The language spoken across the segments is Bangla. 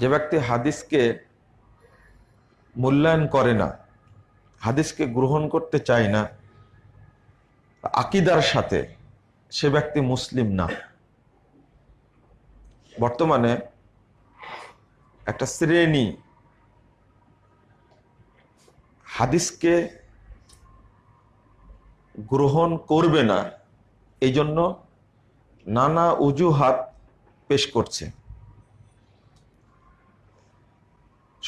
যে ব্যক্তি হাদিসকে মূল্যায়ন করে না, হাদিসকে গ্রহণ করতে চায় না, আকিদার সাথে সে ব্যক্তি মুসলিম না। বর্তমানে একটা শ্রেণি হাদিসকে গ্রহণ করবে না, এই জন্য নানা অজুহাত পেশ করছে।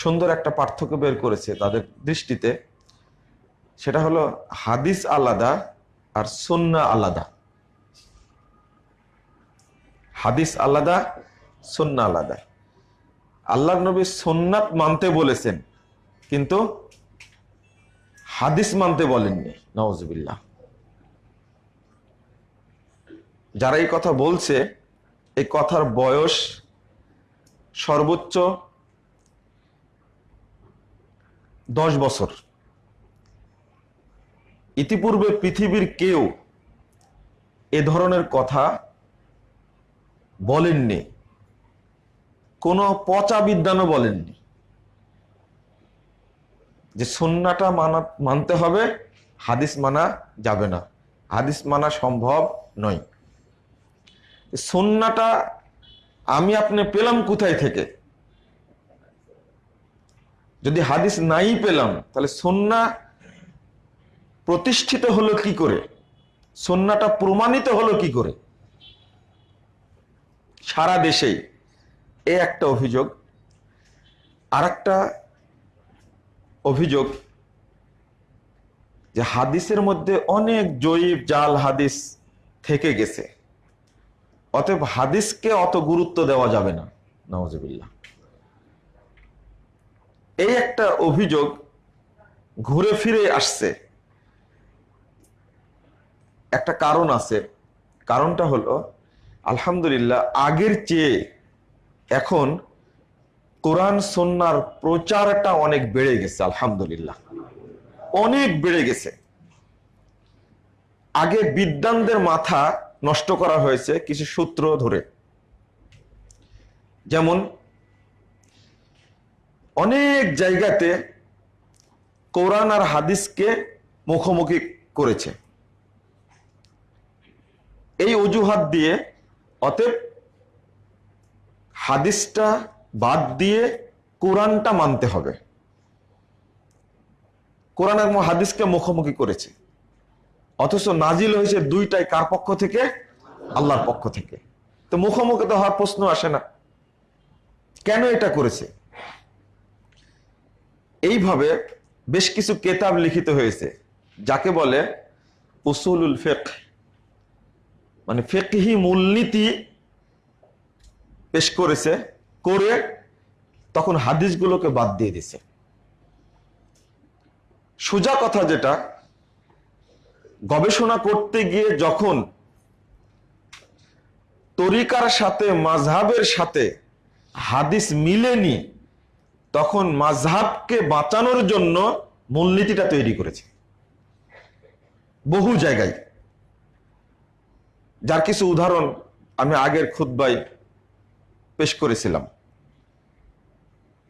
সুন্দর একটা পার্থক্য বের করেছে তাদের দৃষ্টিতে। সেটা হলো হাদিস আলাদা আর সুন্না আলাদা। হাদিস আলাদা, সুন্না আলাদা। আল্লাহ নবী সুন্নাত মানতে বলেছেন, কিন্তু হাদিস মানতে বলেননি। নওয়াজবিল্লাহ যারা এই কথা বলছে, এই কথার বয়স সর্বোচ্চ দশ বছর। ইতিপূর্বে পৃথিবীর কেউ এ ধরনের কথা বলেননি। কোনো পচা বিদ্যানও বলেননি। যে সন্নাটা মানা, মানতে হবে, হাদিস মানা যাবে না। হাদিস মানা সম্ভব নয়। সন্নাটা আমি আপনি পেলাম কোথায় থেকে? যদি হাদিস নাই পেলাম, তাহলে সন্না প্রতিষ্ঠিত হলো কি করে? সন্নাটা প্রমাণিত হলো কি করে? সারা দেশেই এ একটা অভিযোগ আর একটা অভিযোগ যে হাদিসের মধ্যে অনেক জয়ীব জাল হাদিস থেকে গেছে। অতএব হাদিসকে অত গুরুত্ব দেওয়া যাবে না নওয়াজবিল্লা এই একটা অভিযোগ ঘুরে ফিরে আসছে। একটা কারণ আছে। কারণটা হলো, আলহামদুলিল্লাহ, আগের চেয়ে এখন কোরআন সন্ন্যার প্রচারটা অনেক বেড়ে গেছে, আলহামদুলিল্লাহ। অনেক বেড়ে গেছে। আগে বিদ্যানদের মাথা নষ্ট করা হয়েছে কিছু সূত্র ধরে। যেমন অনেক জায়গাতে কোরআন আর হাদিসকে মুখোমুখি করেছে। এই অজুহাত দিয়ে অতএব হাদিসটা বাদ দিয়ে কোরআনটা মানতে হবে। কোরআন এবং হাদিসকে মুখোমুখি করেছে। অথচ নাজিল হয়েছে দুইটাই কার পক্ষ থেকে? আল্লাহর পক্ষ থেকে। তো মুখোমুখি তো হওয়ার প্রশ্ন আসে না। কেন এটা করেছে? এইভাবে বেশ কিছু কেতাব লিখিত হয়েছে, যাকে বলে উসুলুল ফেক মানে ফেকহি মূলনীতি পেশ করেছে, করে তখন হাদিসগুলোকে বাদ দিয়ে দিছে সোজা কথা যেটা, গবেষণা করতে গিয়ে যখন তরিকার সাথে, মাঝহাবের সাথে হাদিস মিলেনি তখন মাঝহাবকে বাঁচানোর জন্য মূলনীতিটা তৈরি করেছে। বহু জায়গায়। যার কিছু উদাহরণ আমি আগের খুদ্বাই পেশ করেছিলাম।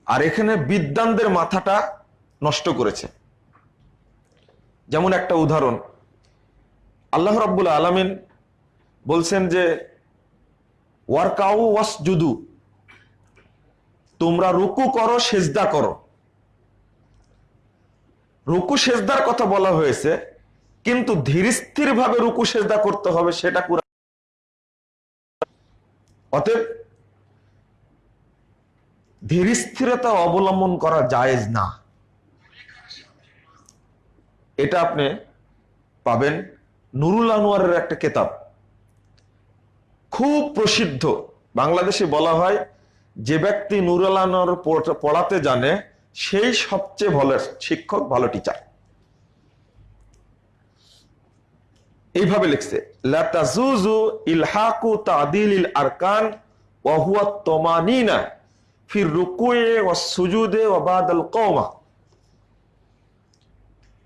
আর এখানে বিদ্যানদের মাথাটা নষ্ট করেছে। যেমন একটা উদাহরণ, আল্লাহ রাব্বুল আলমিন বলছেন যে, ওয়ার্কাউ ওয়াস জুদু তোমরা রুকু করো, সেজদা করো। রুকু সেজদার কথা বলা হয়েছে, কিন্তু ধীরস্থির ভাবে রুকু সেজদা করতে হবে সেটা কুরআন। অতএব ধীরস্থিরতা অবলম্বন করা জায়েজ না। এটা আপনি পাবেন নুরুল আনোয়ারের একটা কেতাব। খুব প্রসিদ্ধ। বাংলাদেশে বলা হয় যে ব্যক্তি নুরুল আনোয়ার পড়াতে জানে, সেই সবচেয়ে ভালো শিক্ষক, ভালো টিচার এইভাবে লিখছে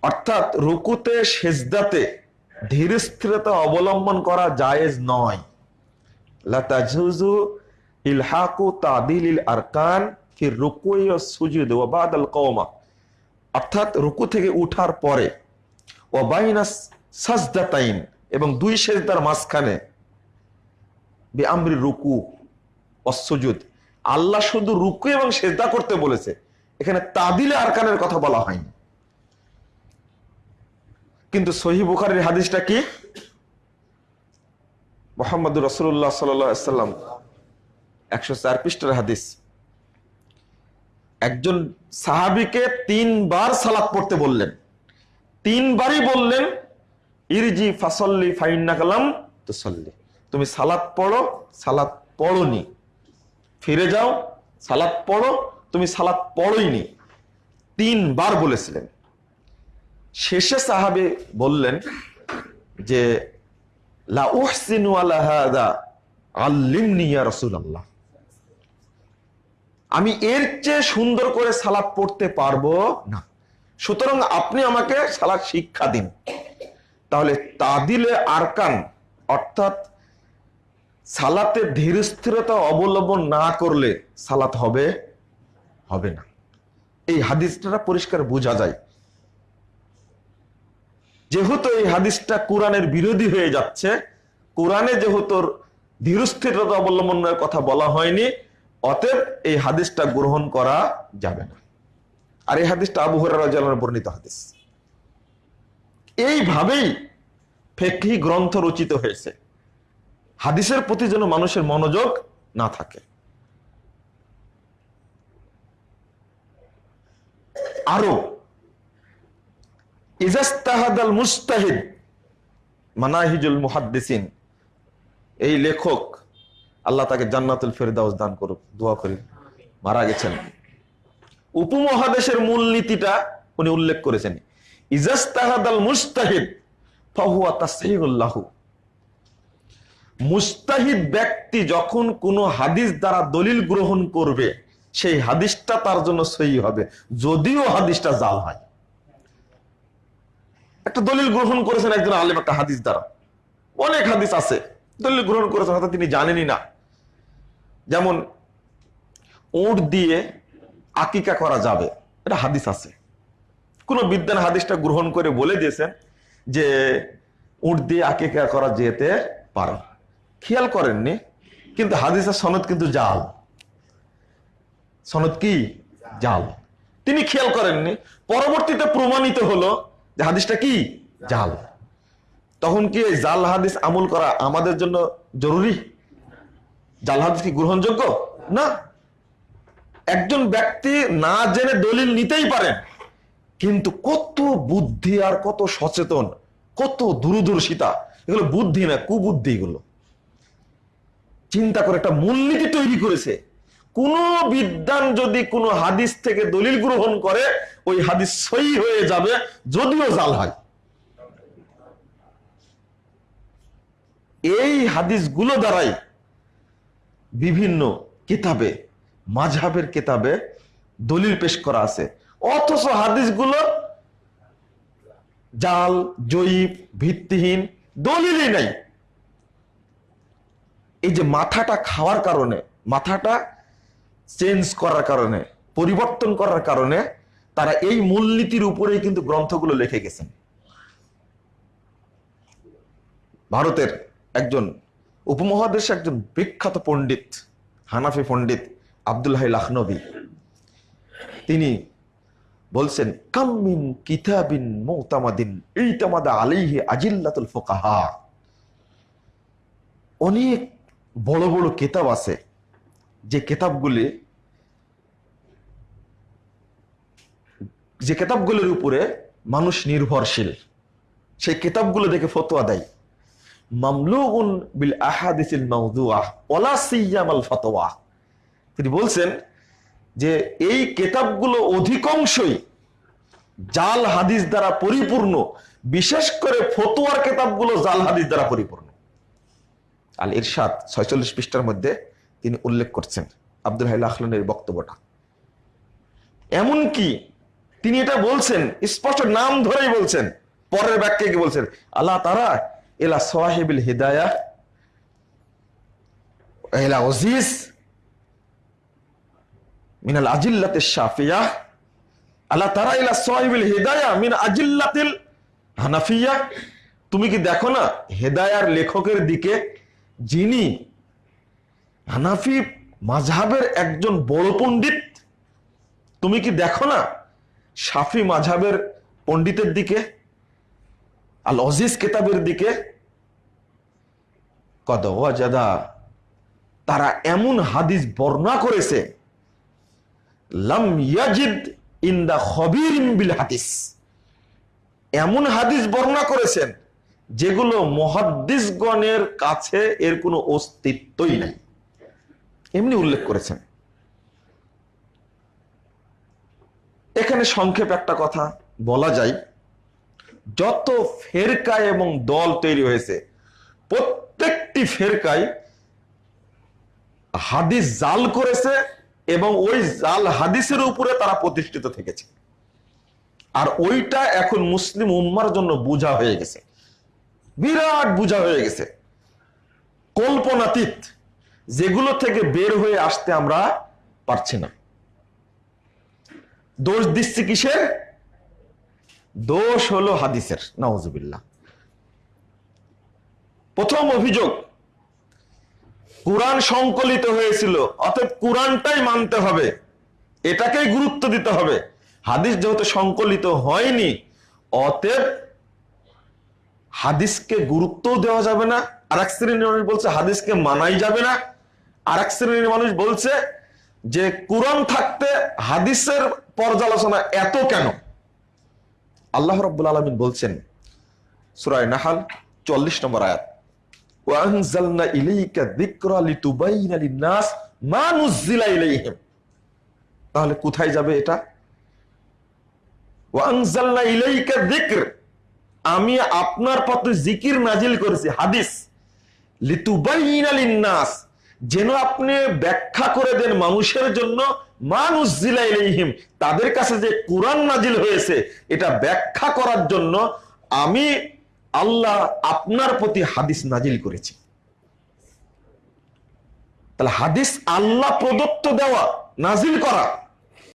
অর্থাৎ রুকুতে, সেজদাতে ধীর স্থিরতা অবলম্বন করা জায়েজ নয়। লাতাজুজু ইলহাকু তাদিল আরকান ফির রুকুই সুজুদ ও বাদাল কওমা অর্থাৎ রুকু থেকে উঠার পরে ও বাইনা সাজদাতাইন, এবং দুই সেজদার মাঝখানে বে আমরি রুকু অসুজুদ আল্লাহ শুধু রুকু এবং সেজদা করতে বলেছে। এখানে তাদিলে আরকানের কথা বলা হয়নি। কিন্তু সহি বুখারের হাদিসটা কি? মোহাম্মদ রসুল্লাহ সাল্লাম একশো চার পৃষ্ঠার হাদিস। একজন সাহাবিকে তিনবার সালাত পড়তে বললেন। তিনবারই বললেন, ইরজি ফাসল্লি ফাইন্না কালাম তুসল্লি। তুমি সালাত পড়ো, সালাত পড়োনি। ফিরে যাও, সালাত পড়ো, তুমি সালাত পড়োইনি। তিনবার বলেছিলেন। শেষে সাহাবে বললেন যে, লা আলা হাদা, আল্লিমনি ইয়া আমি এর চেয়ে সুন্দর করে সালাত পড়তে পারব না। সুতরাং আপনি আমাকে সালাত শিক্ষা দিন। তাহলে তাদিলে আরকান, অর্থাৎ সালাতে ধীর স্থিরতা অবলম্বন না করলে সালাত হবে হবে না। এই হাদিসটা পরিষ্কার বোঝা যায়। যেহেতু এই হাদিসটা কোরআনের বিরোধী হয়ে যাচ্ছে, কোরআনে যেহেতু ধীরস্থিরতা অবলম্বনের কথা বলা হয়নি অতএব এই হাদিসটা গ্রহণ করা যাবে না। আর এই হাদিসটা আবু বর্ণিত হাদিস। এইভাবেই ফেকি গ্রন্থ রচিত হয়েছে। হাদিসের প্রতি যেন মানুষের মনোযোগ না থাকে। আরও, ইজাস্তাহাদাল মুস্তাহিদ মানাহিজুল মুহাদ্দিসিন, এই লেখক আল্লাহ তাকে জান্নাতুল ফেরদাউস দান করুক, দোয়া করি। মারা গেছেন। উপমহাদেশের মূলনীতিটা উনি উল্লেখ করেছেন। ইজাস্তাহাদাল মুস্তাহিদ মুস্তাহিদ ব্যক্তি যখন কোনো হাদিস দ্বারা দলিল গ্রহণ করবে, সেই হাদিসটা তার জন্য সহি হবে, যদিও হাদিসটা জাল হয়। একটা দলিল গ্রহণ করেছেন একজন আলেম একটা হাদিস দ্বারা। অনেক হাদিস আছে, দলিল গ্রহণ করেছেন, হয়তো তিনি জানেনই না। যেমন ওট দিয়ে আকিকা করা যাবে, এটা হাদিস আছে। কোন বিদ্যান হাদিসটা গ্রহণ করে বলে দিয়েছেন যে উট দিয়ে আকিকা করা যেতে পারে। খেয়াল করেননি, কিন্তু হাদিসের সনদ কিন্তু জাল। সনদ কি? জাল। তিনি খেয়াল করেননি, পরবর্তীতে প্রমাণিত হলো যে হাদিসটা কি? জাল। তখন কি জাল হাদিস আমল করা আমাদের জন্য জরুরি? জাল হাদিস কি গ্রহণযোগ্য? না। একজন ব্যক্তি না জেনে দলিল নিতেই পারেন কিন্তু কত বুদ্ধি আর কত সচেতন, কত দূরদর্শিতা, এগুলো বুদ্ধি না, কুবুদ্ধি এগুলো। চিন্তা করে একটা মূলনীতি তৈরি করেছে। কোন বিদ্যান যদি কোনো হাদিস থেকে দলিল গ্রহণ করে, ওই হাদিস সই হয়ে যাবে, যদিও জাল হয়। এই হাদিসগুলো দ্বারাই বিভিন্ন কিতাবে, মাঝহাবের কিতাবে দলিল পেশ করা আছে। অথচ হাদিসগুলো জাল, জয়ীব, ভিত্তিহীন, দলিলই নাই। এই যে মাথাটা খাওয়ার কারণে, মাথাটা চেঞ্জ করার কারণে, পরিবর্তন করার কারণে তারা এই মূলনীতির উপরেই কিন্তু গ্রন্থগুলো লিখে গেছেন। ভারতের একজন উপমহাদেশে একজন বিখ্যাত পণ্ডিত, হানাফি পণ্ডিত আব্দুল হাই লাখনবী। তিনি বলছেন কামিন কিতাবিন মৌতামাদিন, ইতামাদা আলাইহি আজিল্লাতুল ফোকাহা। অনেক বড় বড় কেতাব আছে, যে কেতাবগুলি, যে কেতাবগুলির উপরে মানুষ নির্ভরশীল, সেই কেতাবগুলো দেখে ফতোয়া দেয়। তিনি বলছেন যে এই কেতাবগুলো অধিকাংশই জাল হাদিস দ্বারা পরিপূর্ণ, বিশেষ করে ফতোয়ার কেতাবগুলো জাল হাদিস দ্বারা পরিপূর্ণ। আল ইরশাদ ছয়চল্লিশ পৃষ্ঠার মধ্যে তিনি উল্লেখ করছেন, আব্দুল হাইল আখলানের বক্তব্যটা। এমনকি তিনি এটা বলছেন, স্পষ্ট নাম ধরেই বলছেন, পরের ব্যাখ্যায় কি বলছেন? আল্লাহ তারা এলা সোহাহিবিল হিদায়া এলা ওজিস মিনাল আজিল্লাতে শাফিয়া আল্লাহ তারা ইলা সাহিবিল হেদায়া মিন আজিল্লাতিল হানাফিয়া তুমি কি দেখো না, হেদায়ার লেখকের দিকে যিনি হানাফি মাঝহাবের একজন বড় পণ্ডিত, তুমি কি দেখো না সাফি মাঝহাবের পণ্ডিতের দিকে আল অজিজ কেতাবের দিকে কদ ওয়াজাদা, তারা এমন হাদিস বর্ণনা করেছে, লাম ইয়াজিদ ইন দা খবির বিল হাদিস। এমন হাদিস বর্ণনা করেছেন যেগুলো মহাদ্দিসগণের কাছে এর কোনো অস্তিত্বই নাই। এমনি উল্লেখ করেছেন। এখানে সংক্ষেপ একটা কথা বলা যায়। যত ফেরকায় এবং দল তৈরি হয়েছে, প্রত্যেকটি ফেরকায় হাদিস জাল করেছে এবং ওই জাল হাদিসের উপরে তারা প্রতিষ্ঠিত থেকেছে। আর ওইটা এখন মুসলিম উম্মার জন্য বোঝা হয়ে গেছে। বিরাট বোঝা হয়ে গেছে। কল্পনাতীত যেগুলো থেকে বের হয়ে আসতে আমরা পারছি না। দোষ দিচ্ছি কিসের? দোষ হলো হাদিসের নওয়াজুবিল্লাহ প্রথম অভিযোগ, কোরআন সংকলিত হয়েছিল, অতএব কোরআনটাই মানতে হবে। এটাকেই গুরুত্ব দিতে হবে। হাদিস যেহেতু সংকলিত হয়নি, অতএব হাদিসকে গুরুত্বও দেওয়া যাবে না। আর এক শ্রেণির মানুষ বলছে, হাদিসকে মানাই যাবে না। আর এক শ্রেণির মানুষ বলছে যে, কোরআন থাকতে হাদিসের পর্যালোচনা এত কেন? আল্লাহ রব্বুল আলমিন বলছেন সুরায় নাহাল চল্লিশ নম্বর আয়াত তাহলে কোথায় যাবে এটা? আমি আপনার পথে জিকির নাজিল করেছি, হাদিস, লিতুবাইনা লিন-নাস যেন আপনি ব্যাখ্যা করে দেন মানুষের জন্য মানুষ জিলাইহিম তাদের কাছে যে কোরআন নাজিল হয়েছে, এটা ব্যাখ্যা করার জন্য আমি আল্লাহ আপনার প্রতি হাদিস নাজিল করেছি। তাহলে হাদিস আল্লাহ প্রদত্ত দেওয়া নাজিল করা